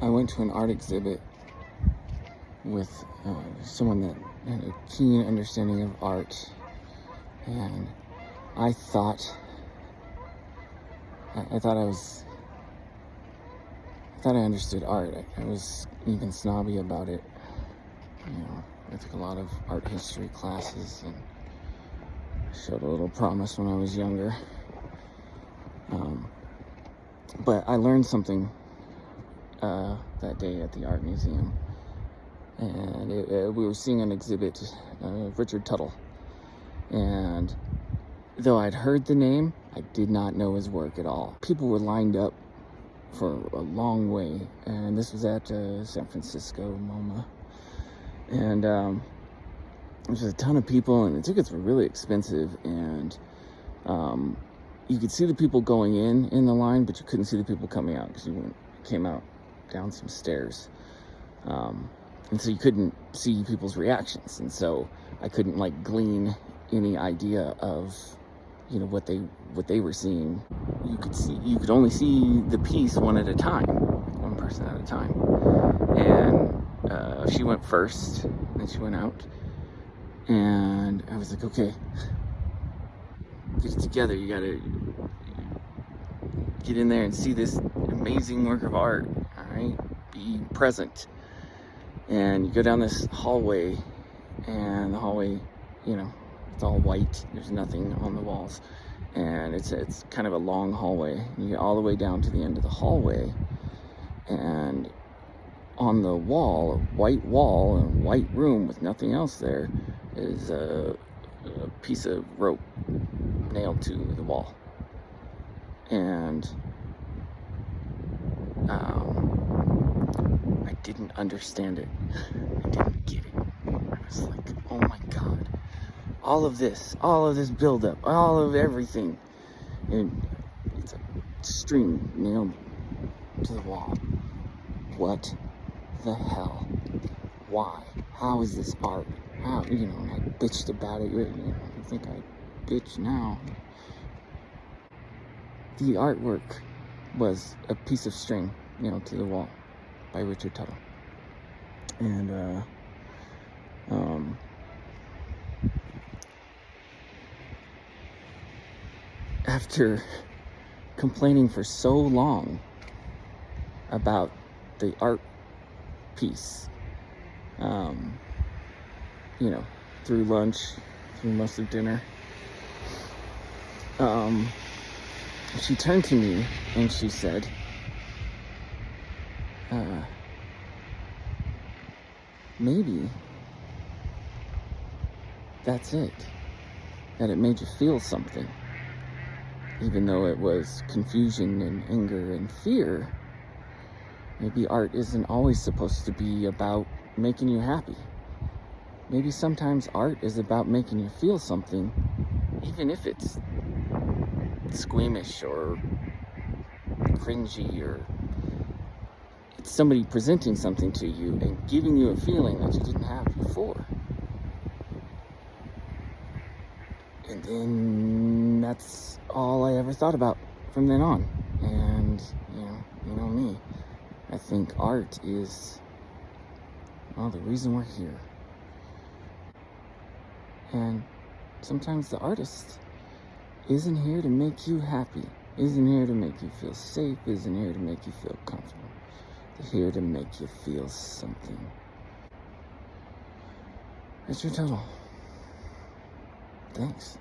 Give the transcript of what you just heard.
I went to an art exhibit with uh, someone that had a keen understanding of art, and I thought, I, I thought I was, I thought I understood art. I, I was even snobby about it. You know, I took a lot of art history classes and showed a little promise when I was younger. Um, but I learned something uh, that day at the art museum, and it, it, we were seeing an exhibit of Richard Tuttle. And though I'd heard the name, I did not know his work at all. People were lined up for a long way, and this was at uh, San Francisco MoMA, and um, there was a ton of people, and the tickets were really expensive, and um, you could see the people going in in the line, but you couldn't see the people coming out because you came out down some stairs. Um, and so you couldn't see people's reactions. And so I couldn't like glean any idea of, you know, what they, what they were seeing. You could see, you could only see the piece one at a time, one person at a time. And uh, she went first, then she went out. And I was like, okay, get it together. You gotta get in there and see this amazing work of art. Present. And you go down this hallway, and the hallway, you know, it's all white. There's nothing on the walls, and it's it's kind of a long hallway. You get all the way down to the end of the hallway, and on the wall, a white wall, a white room with nothing else there, is a, a piece of rope nailed to the wall. And um, didn't understand it. I didn't get it. I was like, oh my God. All of this, all of this buildup, all of everything. And it's a string nailed to the wall. What the hell? Why? How is this art? How, you know, I bitched about it. You know, I think I bitch now. The artwork was a piece of string nailed to the wall by Richard Tuttle. And, uh, um, after complaining for so long about the art piece, um, you know, through lunch, through most of dinner, um, she turned to me and she said, uh, maybe that's it. That it made you feel something. Even though it was confusion and anger and fear, maybe art isn't always supposed to be about making you happy. Maybe sometimes art is about making you feel something, even if it's squeamish or cringy or somebody presenting something to you and giving you a feeling that you didn't have before. And then that's all I ever thought about from then on. And, you know, you know me. I think art is, well, the reason we're here. And sometimes the artist isn't here to make you happy, isn't here to make you feel safe, isn't here to make you feel comfortable. Here to make you feel something. Richard Tuttle. Thanks.